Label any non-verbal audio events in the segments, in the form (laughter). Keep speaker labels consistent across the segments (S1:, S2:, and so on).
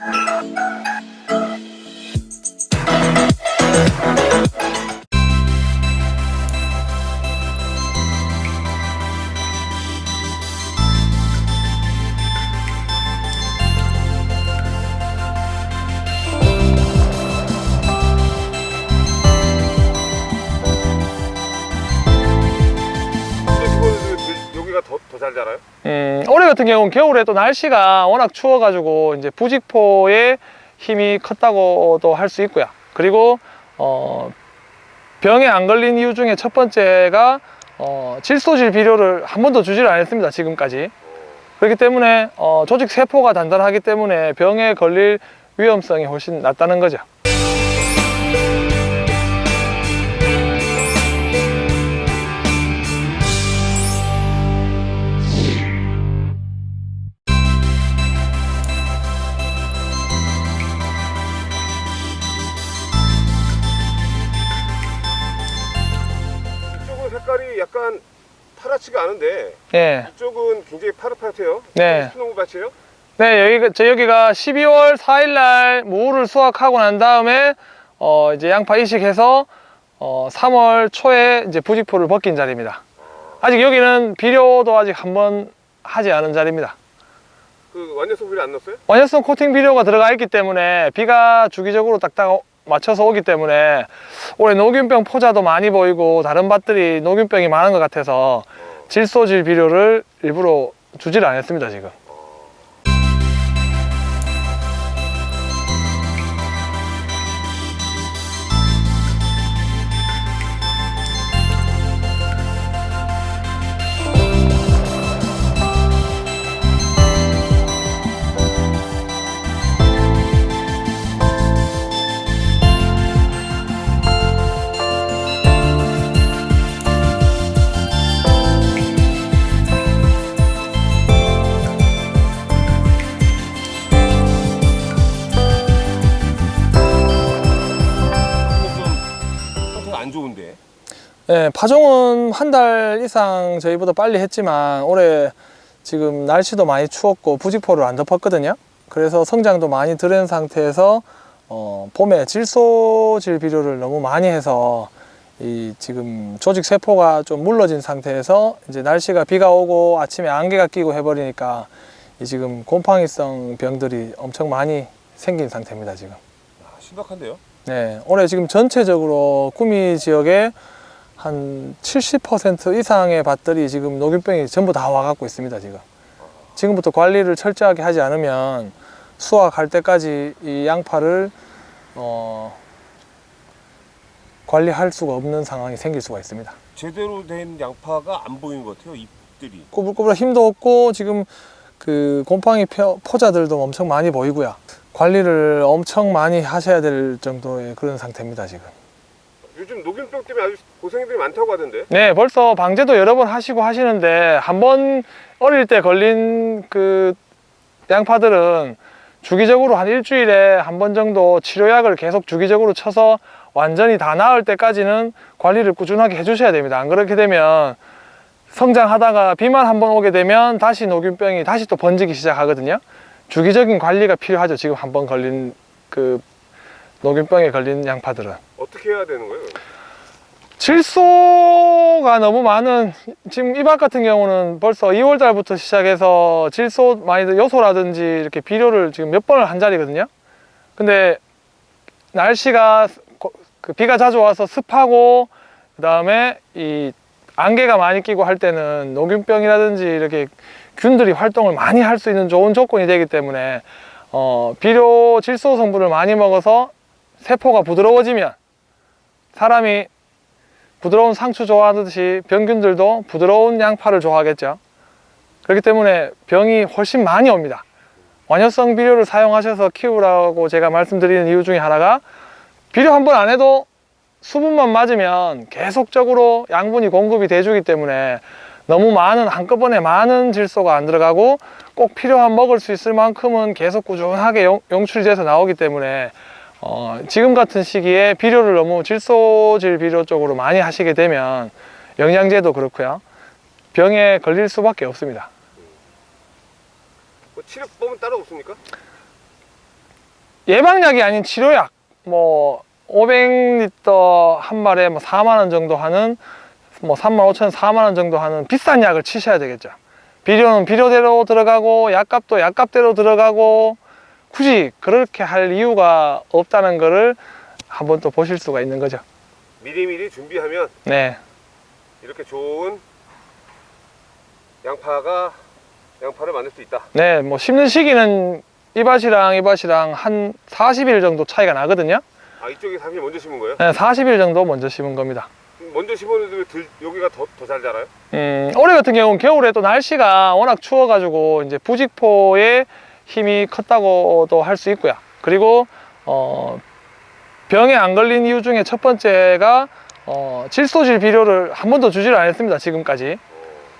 S1: Thank you. 잘 자라요?
S2: 음, 올해 같은 경우는 겨울에 또 날씨가 워낙 추워가지고 이제 부직포의 힘이 컸다고도 할 수 있고요. 그리고 어, 병에 안 걸린 이유 중에 첫 번째가 어, 질소질 비료를 한 번도 주지를 않았습니다. 지금까지. 그렇기 때문에 어, 조직 세포가 단단하기 때문에 병에 걸릴 위험성이 훨씬 낮다는 거죠.
S1: 약간 파랗지가 않은데
S2: 예.
S1: 이쪽은 굉장히 파릇파릇해요.
S2: 네.
S1: 수농 밭이에요?
S2: 네, 여기가, 저 여기가 12월 4일 날 무를 수확하고 난 다음에 어, 이제 양파 이식해서 어, 3월 초에 이제 부직포를 벗긴 자리입니다. 아직 여기는 비료도 아직 한 번 하지 않은 자리입니다.
S1: 그 완전성 비료 안 넣었어요?
S2: 원효성 코팅 비료가 들어가 있기 때문에 비가 주기적으로 딱딱 맞춰서 오기 때문에 올해 녹균병 포자도 많이 보이고 다른 밭들이 녹균병이 많은 것 같아서 질소질 비료를 일부러 주지를 않았습니다 지금. 네, 파종은 한 달 이상 저희보다 빨리 했지만 올해 지금 날씨도 많이 추웠고 부직포를 안 덮었거든요. 그래서 성장도 많이 들은 상태에서 어, 봄에 질소질 비료를 너무 많이 해서 이 지금 조직 세포가 좀 물러진 상태에서 이제 날씨가 비가 오고 아침에 안개가 끼고 해버리니까 이 지금 곰팡이성 병들이 엄청 많이 생긴 상태입니다 지금.
S1: 아, 심각한데요?
S2: 네, 올해 지금 전체적으로 구미 지역에 한 70% 이상의 밭들이 지금 녹균병이 전부 다 와갖고 있습니다, 지금. 지금부터 관리를 철저하게 하지 않으면 수확할 때까지 이 양파를 어, 관리할 수가 없는 상황이 생길 수가 있습니다.
S1: 제대로 된 양파가 안 보이는 것 같아요. 잎들이.
S2: 꼬불꼬불 힘도 없고 지금 그 곰팡이 표- 포자들도 엄청 많이 보이고요. 관리를 엄청 많이 하셔야 될 정도의 그런 상태입니다, 지금.
S1: 요즘 녹균병 때문에 아주 고생들이 많다고 하던데.
S2: 네, 벌써 방제도 여러 번 하시고 하시는데 한 번 어릴 때 걸린 그 양파들은 주기적으로 한 일주일에 한 번 정도 치료약을 계속 주기적으로 쳐서 완전히 다 나을 때까지는 관리를 꾸준하게 해주셔야 됩니다. 안 그렇게 되면 성장하다가 비만 한 번 오게 되면 다시 녹균병이 다시 또 번지기 시작하거든요. 주기적인 관리가 필요하죠. 지금 한 번 걸린 그 녹균병에 걸린 양파들은.
S1: 어떻게 해야 되는 거예요?
S2: 질소가 너무 많은 지금 이밭 같은 경우는 벌써 2월 달부터 시작해서 질소 많이 요소라든지 이렇게 비료를 지금 몇 번을 한 자리거든요 근데 날씨가 고- 그 비가 자주 와서 습하고 그 다음에 이 안개가 많이 끼고 할 때는 녹균병이라든지 이렇게 균들이 활동을 많이 할 수 있는 좋은 조건이 되기 때문에 어, 비료 질소 성분을 많이 먹어서 세포가 부드러워지면 사람이 부드러운 상추 좋아하듯이 병균들도 부드러운 양파를 좋아하겠죠. 그렇기 때문에 병이 훨씬 많이 옵니다. 완효성 비료를 사용하셔서 키우라고 제가 말씀드리는 이유 중에 하나가 비료 한 번 안 해도 수분만 맞으면 계속적으로 양분이 공급이 돼주기 때문에 너무 많은 한꺼번에 많은 질소가 안 들어가고 꼭 필요한 먹을 수 있을 만큼은 계속 꾸준하게 용, 용출이 돼서 나오기 때문에 어, 지금 같은 시기에 비료를 너무 질소질 비료 쪽으로 많이 하시게 되면 영양제도 그렇고요 병에 걸릴 수밖에 없습니다
S1: 뭐 치료법은 따로 없습니까?
S2: 예방약이 아닌 치료약 뭐 500리터 한 말에 뭐 4만 원 정도 하는 뭐 3만 5천 원, 4만 원 정도 하는 비싼 약을 치셔야 되겠죠. 비료는 비료대로 들어가고 약값도 약값대로 들어가고 굳이 그렇게 할 이유가 없다는 거를 한번 또 보실 수가 있는 거죠.
S1: 미리미리 준비하면
S2: 네.
S1: 이렇게 좋은 양파가 양파를 만들 수 있다.
S2: 네, 뭐 심는 시기는 이 밭이랑 이 밭이랑 한 40일 정도 차이가 나거든요.
S1: 아 이쪽이 사실 먼저 심은 거예요?
S2: 네, 40일 정도 먼저 심은 겁니다.
S1: 먼저 심었는데 들, 여기가 더 더 잘 자라요?
S2: 음, 올해 같은 경우는 겨울에 또 날씨가 워낙 추워가지고 이제 부직포의 힘이 컸다고도 할 수 있고요. 그리고 어, 병에 안 걸린 이유 중에 첫 번째가 어, 질소질 비료를 한 번도 주지를 않았습니다. 지금까지.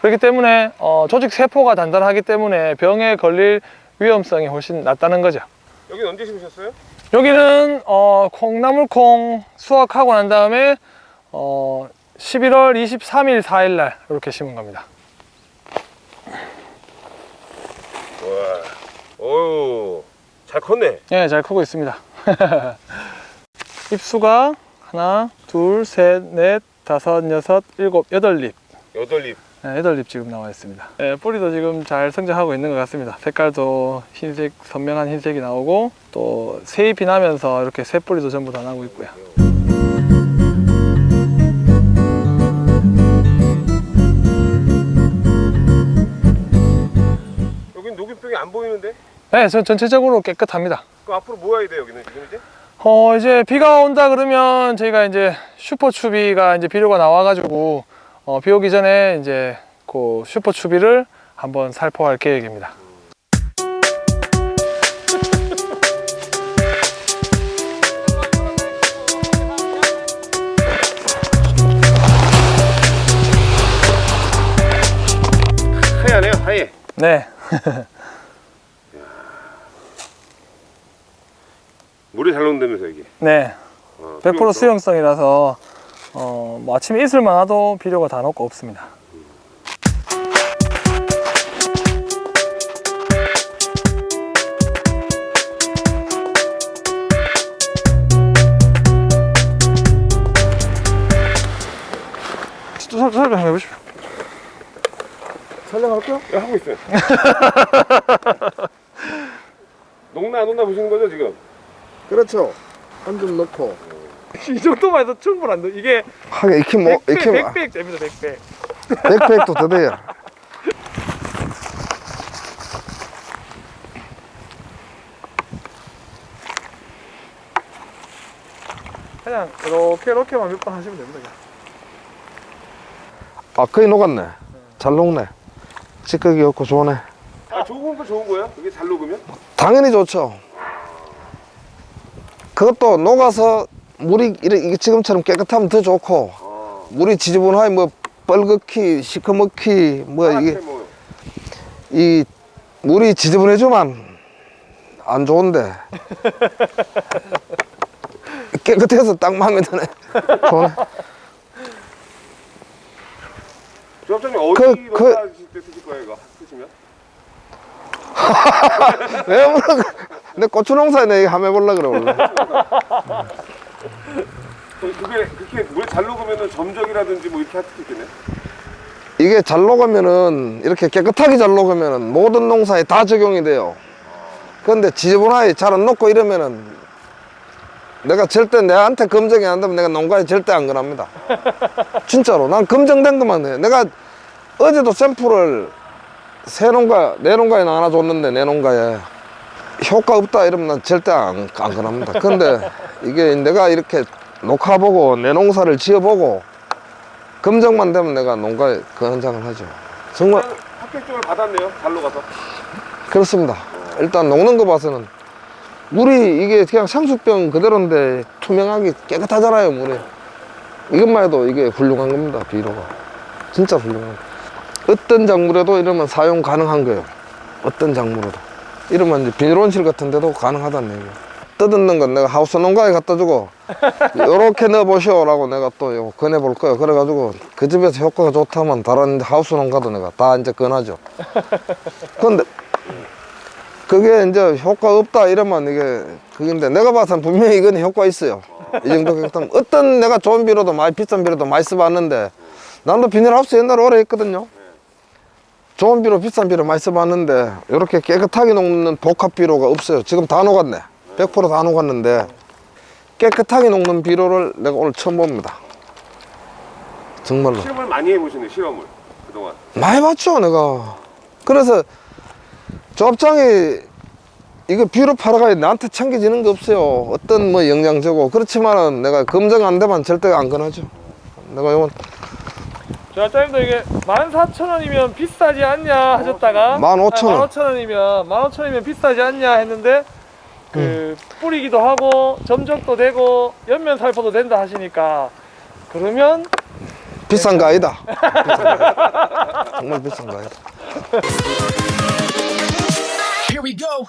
S2: 그렇기 때문에 어, 조직 세포가 단단하기 때문에 병에 걸릴 위험성이 훨씬 낮다는 거죠.
S1: 여기 언제 심으셨어요?
S2: 여기는 어, 콩나물콩 수확하고 난 다음에 어, 11월 23일 4일 날 이렇게 심은 겁니다.
S1: 와, 어유, 잘 컸네.
S2: 예, 잘 크고 있습니다. (laughs) 잎수가 하나, 둘, 셋, 넷, 다섯, 여섯, 일곱, 여덟 잎.
S1: 여덟 잎.
S2: 네, 여덟 잎 지금 나와 있습니다. 예, 뿌리도 지금 잘 성장하고 있는 것 같습니다. 색깔도 흰색, 선명한 흰색이 나오고 또 새잎이 나면서 이렇게 새 뿌리도 전부 다 나고 있고요.
S1: 여긴 녹균병이 안 보이는데?
S2: 네, 전 전체적으로 깨끗합니다.
S1: 그럼 앞으로 뭐 해야 돼 여기는 지금 이제?
S2: 어 이제 비가 온다 그러면 저희가 이제 슈퍼 추비가 이제 비료가 나와가지고 어, 비 오기 전에 이제 그 슈퍼 추비를 한번 살포할 계획입니다.
S1: 하얘네요, 하얘.
S2: 네, (laughs)
S1: 물이 잘 녹는다면서 이게.
S2: 네,
S1: 어,
S2: 100%
S1: 수용성.
S2: 수용성이라서 어, 뭐 아침에 이슬만 와도 비료가 다 녹고 없습니다. 또 설- 설명 한번 해보십시오.
S1: 촬영할까요? 네, 하고 있어요. (laughs) 녹나 안 녹나 보시는 거죠 지금?
S3: 그렇죠. 한줌 넣고. (laughs)
S2: 이 정도만 해도 충분한데 이게
S3: 하게 이렇게 뭐 이렇게 뭐
S2: 백백 됩니다 백백.
S3: 백팩도 더 돼요.
S2: 그냥 이렇게 이렇게만 몇 번 하시면 됩니다. 그냥.
S3: 아 거의 녹았네. 잘 녹네. 찌꺼기 없고 좋네.
S1: 아 좋은 거 좋은 거예요? 이게 잘 녹으면?
S3: 당연히 좋죠. 그것도 녹아서 물이 이래 이게 지금처럼 깨끗하면 더 좋고
S1: 아,
S3: 물이 지저분하게 뭐 뻘겋기 시커멓기 뭐 이게
S1: 뭐
S3: 이 물이 지저분해지만 안 좋은데 (laughs) 깨끗해서 딱 마음에 드네. 좋네.
S1: 조합장님 어디
S3: 그- 그-
S1: 때 쓰실 거예요 이거 쓰시면? (laughs)
S3: 왜 물어? 내 고추 농사에 내 한번 해보려 그래 원래.
S1: 그럼 그게 그렇게 물 잘 녹으면은 점적이라든지 뭐 이렇게 할 수도 있겠네.
S3: 이게 잘 녹으면은 이렇게 깨끗하게 잘 녹으면은 모든 농사에 다 적용이 돼요. 그런데 지저분하게 잘 안 녹고 이러면은 내가 절대 내한테 검증이 안 되면 내가 농가에 절대 안 그럽니다. (laughs) 진짜로 난 검증된 것만 해. 내가 어제도 샘플을 새 농가 내 농가에 하나 줬는데 내 농가에 효과 없다 이러면 난 절대 안, 안 그럽니다. 근데 이게 내가 이렇게 녹화보고 내 농사를 지어보고 검증만 되면 내가 농가에 그 현장을 하죠. 정말
S1: 합격증을 받았네요. 잘 녹아서.
S3: 그렇습니다. 일단 녹는 거 봐서는 물이 이게 그냥 상수병 그대로인데 투명하게 깨끗하잖아요 물이. 이것만 해도 이게 훌륭한 겁니다 비료가. 진짜 훌륭한. 어떤 작물에도 이러면 사용 가능한 거예요. 어떤 작물에도. 이러면 이제 비닐온실 같은 데도 가능하다는 얘기예요. 뜯는 건 내가 하우스 농가에 갖다 주고 요렇게 넣어보시오 라고 내가 또 권해볼 거예요. 그래가지고 그 집에서 효과가 좋다면 다른 하우스 농가도 내가 다 이제 권하죠. 근데 그게 이제 효과 없다 이러면 이게 그건데 내가 봐서는 분명히 이건 효과 있어요. 이 정도 깨끗하면 어떤 내가 좋은 비료도 많이 비싼 비료도 많이 써봤는데 나도 비닐하우스 옛날에 오래 했거든요. 좋은 비료 비싼 비료 많이 써봤는데 이렇게 깨끗하게 녹는 복합 비료가 없어요. 지금 다 녹았네. 100%다 녹았는데 깨끗하게 녹는 비료를 내가 오늘 처음 봅니다. 정말로.
S1: 실험을 많이 해보시네 실험을 그동안.
S3: 많이 봤죠 내가 그래서 조합장이 이거 비료 팔아가 나한테 챙겨지는 게 없어요 어떤 뭐 영양제고 그렇지만은 내가 검증 안 되면 절대 안 권하죠 내가 이건
S2: 자, 짜님도 이게 14,000원이면 비싸지 않냐 하셨다가
S3: 15,000원.
S2: 15,000원이면 15,000원이면 비싸지 않냐 했는데 그 뿌리기도 하고 점적도 되고 연면 살포도 된다 하시니까 그러면
S3: 비싼 거 아니다 비싼 (laughs) 거. 정말 비싼 거 아니다
S4: Here we go.